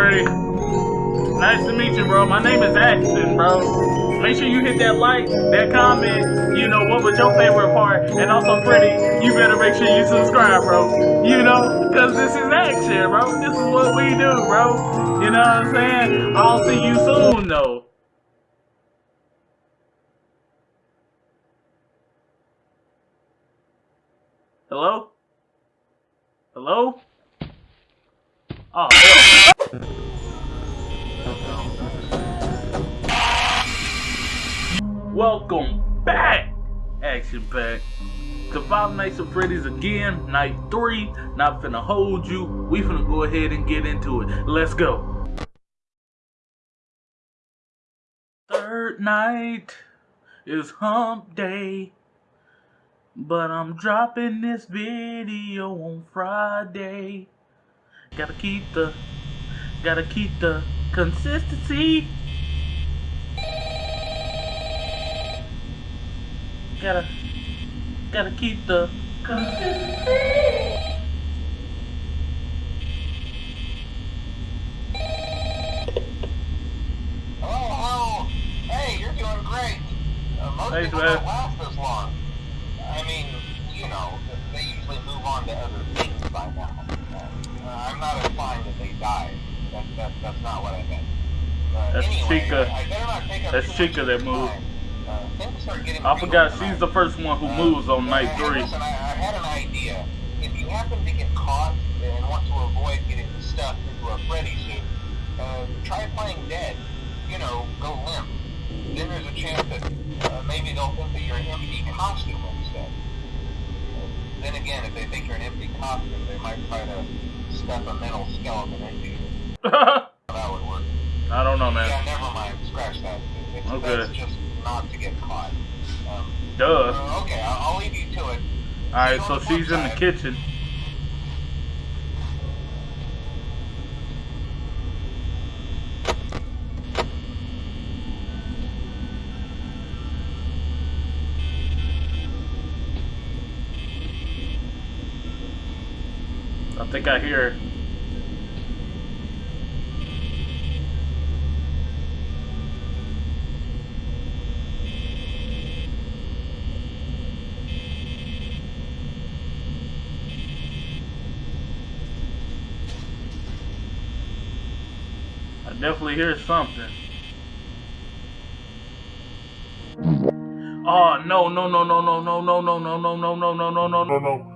Nice to meet you, bro. My name is Axton, bro. Make sure you hit that like, that comment, you know, what was your favorite part? And also, Freddy, you better make sure you subscribe, bro. You know, because this is action, bro. This is what we do, bro. You know what I'm saying? I'll see you soon, though. Hello? Hello? Oh, Welcome back, Action Pack, to Five Nights at Freddy's again, night three. Not finna hold you. We finna go ahead and get into it. Let's go. Third night is hump day. But I'm dropping this video on Friday. Gotta keep the, gotta keep the consistency. Gotta, gotta keep the consistency. Oh, hey, you're doing great. Uh, most Thanks, people man. don't last this long. I mean, you know, they usually move on to other things by now. Uh, I'm not implying that they died. That, that, that's not what I meant. Uh, That's anyway, Chica. I, I better not take up That's Chica that moved. Uh, things start getting I forgot she's the first one who Uh, moves on night three. Listen, I, I had an idea. If you happen to get caught and want to avoid getting stuffed into a Freddy suit, uh, try playing dead. You know, go limp. Then there's a chance that uh, maybe they'll think that you're an empty costume instead. Then again, if they think you're an empty costume, they might try to stuff a mental skeleton into you. I That would work. I don't know, man. Yeah, never mind. Scratch that. It- It's Okay. just not to get caught. Um, Duh. uh, okay, I'll, I'll leave you to it. Alright, so she's in the kitchen. I think I hear definitely hear something. Oh no no no no no no no no no no no no no no no no no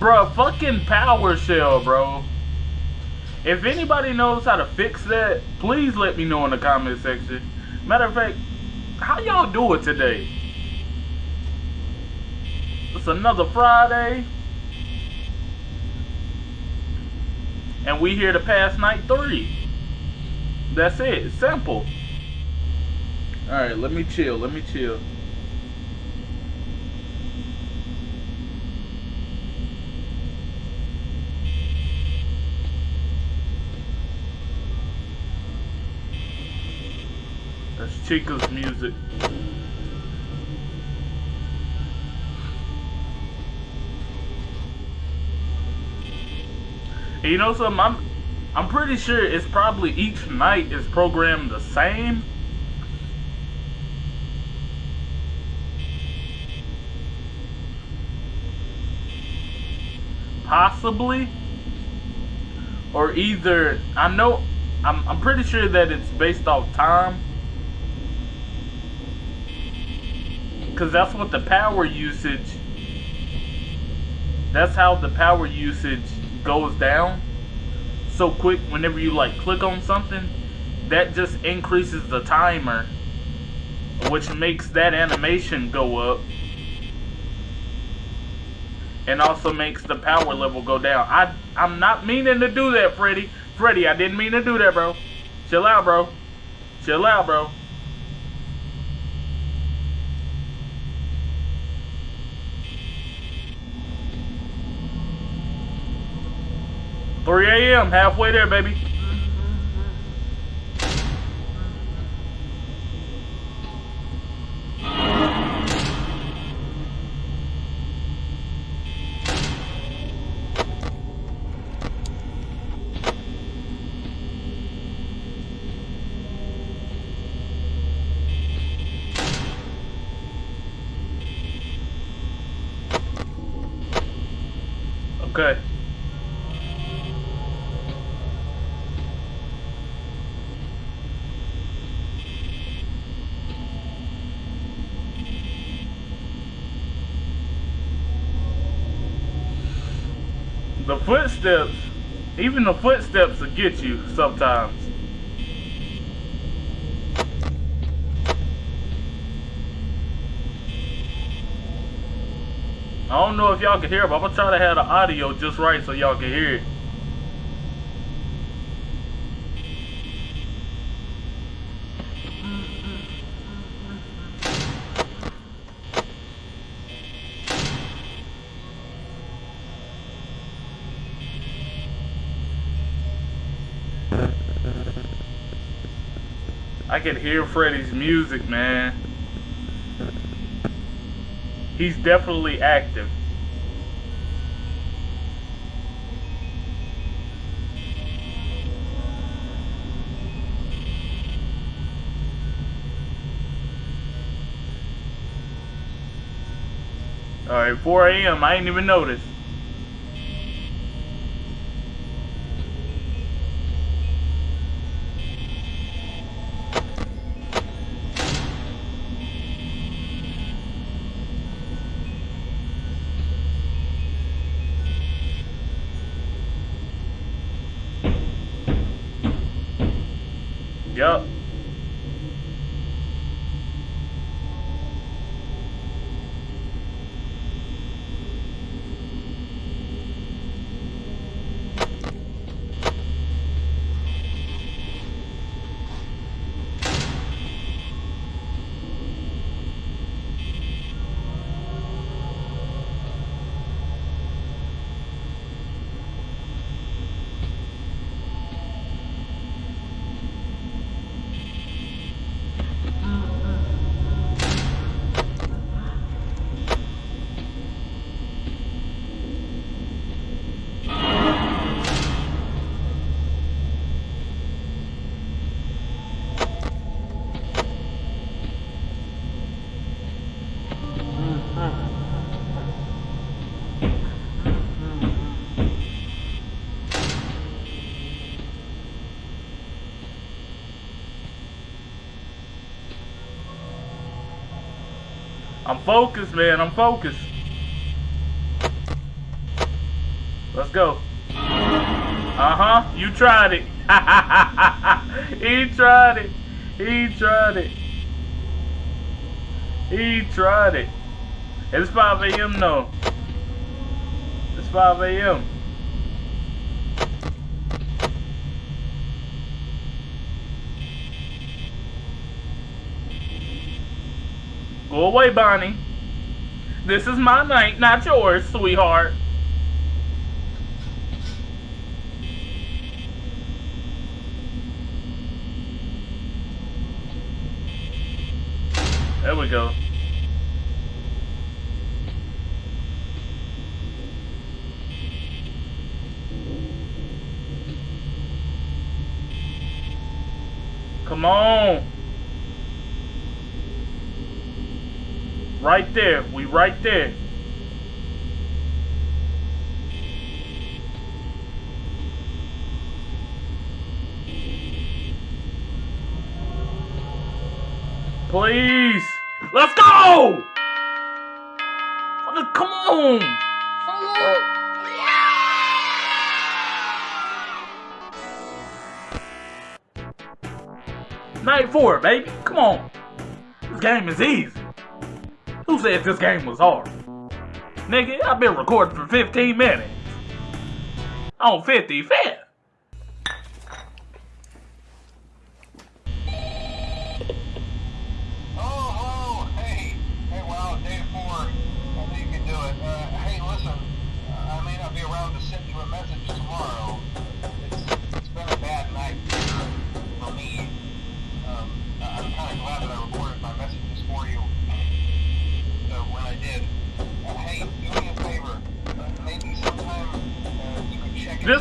Bruh, fucking power shell, bro. If anybody knows how to fix that, please let me know in the comment section. Matter of fact, how y'all do it today? It's another Friday. And we here to pass night three. That's it. Simple. Alright, let me chill. Let me chill. That's Chico's music. And you know something? I'm I'm pretty sure it's probably each night is programmed the same. Possibly. Or either I know I'm I'm pretty sure that it's based off time. Cause that's what the power usage that's how the power usage goes down so quick whenever you like click on something that just increases the timer which makes that animation go up. And also makes the power level go down. I, I'm not meaning to do that Freddy. Freddy I didn't mean to do that bro. Chill out bro. Chill out bro 3 a.m. Halfway there, baby. Okay. The footsteps, even the footsteps will get you sometimes. I don't know if y'all can hear, but I'm gonna try to have the audio just right so y'all can hear it. I can hear Freddy's music, man. He's definitely active. Alright, 4 a.m. I ain't even noticed. Yup. I'm focused, man. I'm focused. Let's go. Uh-huh. You tried it. he tried it. He tried it. He tried it. It's 5 a.m. though. It's 5 a.m. Oh, go away, Bonnie. This is my night, not yours, sweetheart. There we go. Come on. Right there. We right there. Please. Let's go. Come on. Come on! Night four, baby. Come on. This game is easy. Who said this game was hard? Nigga, I've been recording for 15 minutes. On 55th.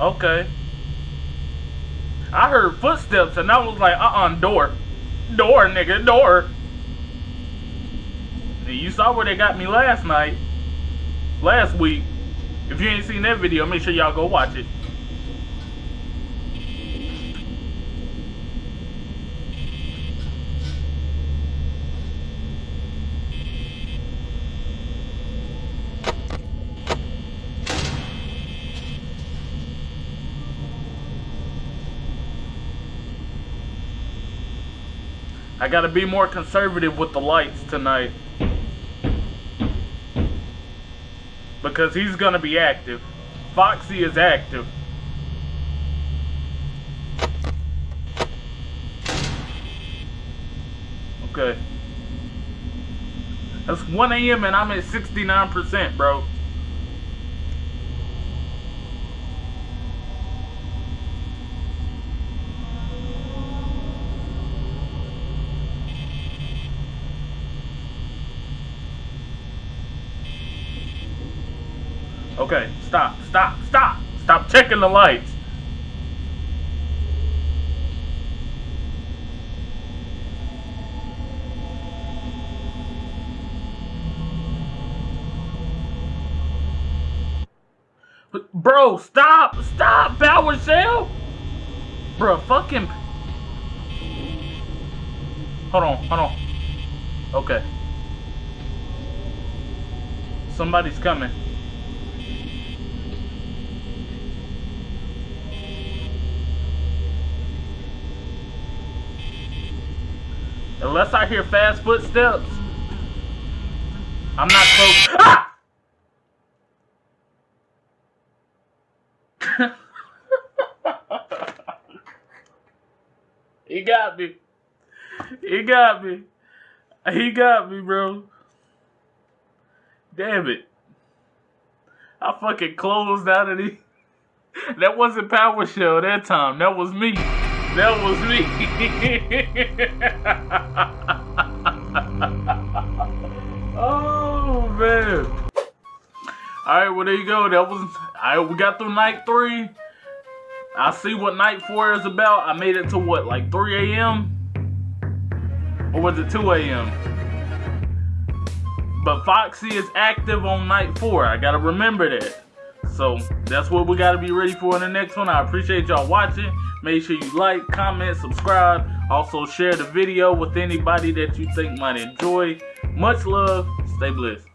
Okay. I heard footsteps and I was like, uh-uh, door. Door, nigga, door. You saw where they got me last night. Last week. If you ain't seen that video, make sure y'all go watch it. I gotta be more conservative with the lights tonight. Because he's gonna be active. Foxy is active. Okay. That's 1 a.m. and I'm at 69%, bro. Okay, stop, stop, stop. Stop checking the lights. Bro, stop, stop, Power Shell. Bro, fucking. Hold on, hold on. Okay. Somebody's coming. Unless I hear fast footsteps, I'm not close. Ah! he got me. He got me. He got me, bro. Damn it. I fucking closed out of the. That wasn't Power Shell that time. That was me. That was me. oh man. Alright, well there you go. That was alright, we got through night three. I see what night four is about. I made it to what, like 3 a.m.? Or was it 2 a.m.? But Foxy is active on night four. I gotta remember that. So that's what we gotta be ready for in the next one. I appreciate y'all watching. Make sure you like, comment, subscribe. Also share the video with anybody that you think might enjoy. Much love. Stay blessed.